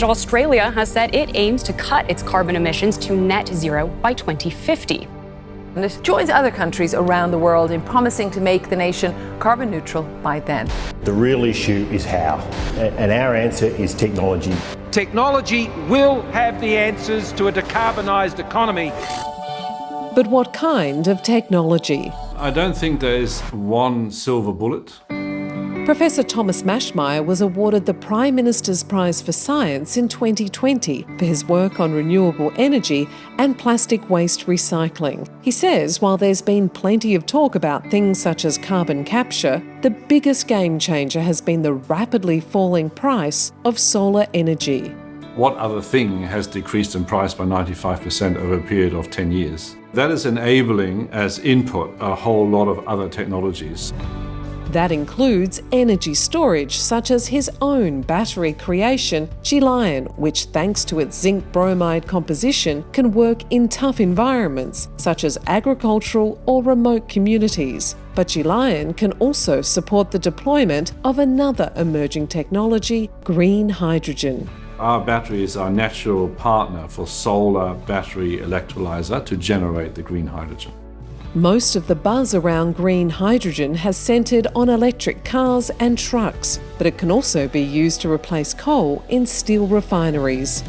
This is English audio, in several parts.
Australia has said it aims to cut its carbon emissions to net zero by 2050. And it joins other countries around the world in promising to make the nation carbon neutral by then. The real issue is how, and our answer is technology. Technology will have the answers to a decarbonised economy. But what kind of technology? I don't think there is one silver bullet. Professor Thomas Maschmeyer was awarded the Prime Minister's Prize for Science in 2020 for his work on renewable energy and plastic waste recycling. He says while there's been plenty of talk about things such as carbon capture, the biggest game changer has been the rapidly falling price of solar energy. What other thing has decreased in price by 95% over a period of 10 years? That is enabling as input a whole lot of other technologies. That includes energy storage, such as his own battery creation, Gelion, which, thanks to its zinc bromide composition, can work in tough environments, such as agricultural or remote communities. But Gelion can also support the deployment of another emerging technology, green hydrogen. Our battery is our natural partner for solar battery electrolyzer to generate the green hydrogen. Most of the buzz around green hydrogen has centred on electric cars and trucks, but it can also be used to replace coal in steel refineries.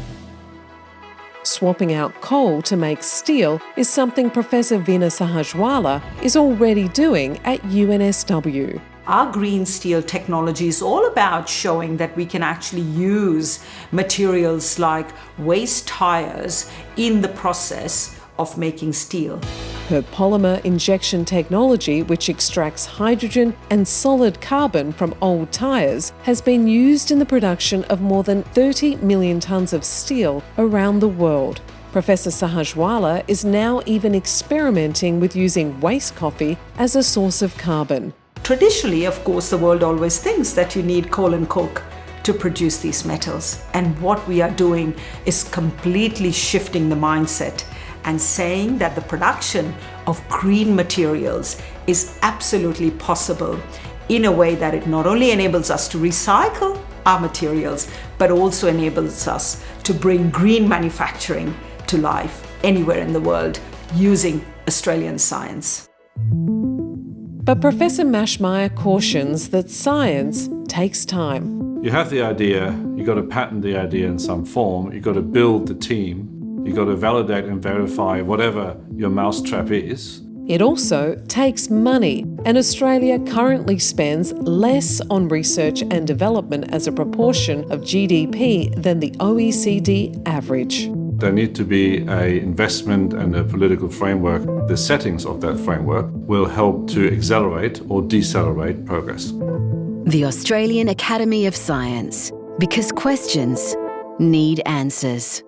Swapping out coal to make steel is something Professor Veena Sahajwalla is already doing at UNSW. Our green steel technology is all about showing that we can actually use materials like waste tires in the process of making steel. Her polymer injection technology, which extracts hydrogen and solid carbon from old tyres, has been used in the production of more than 30 million tonnes of steel around the world. Professor Sahajwalla is now even experimenting with using waste coffee as a source of carbon. Traditionally, of course, the world always thinks that you need coal and coke to produce these metals. And what we are doing is completely shifting the mindset and saying that the production of green materials is absolutely possible in a way that it not only enables us to recycle our materials, but also enables us to bring green manufacturing to life anywhere in the world using Australian science. But Professor Maschmeyer cautions that science takes time. You have the idea, you've got to patent the idea in some form, you've got to build the team, You've got to validate and verify whatever your mousetrap is. It also takes money, and Australia currently spends less on research and development as a proportion of GDP than the OECD average. There need to be an investment and a political framework. The settings of that framework will help to accelerate or decelerate progress. The Australian Academy of Science, because questions need answers.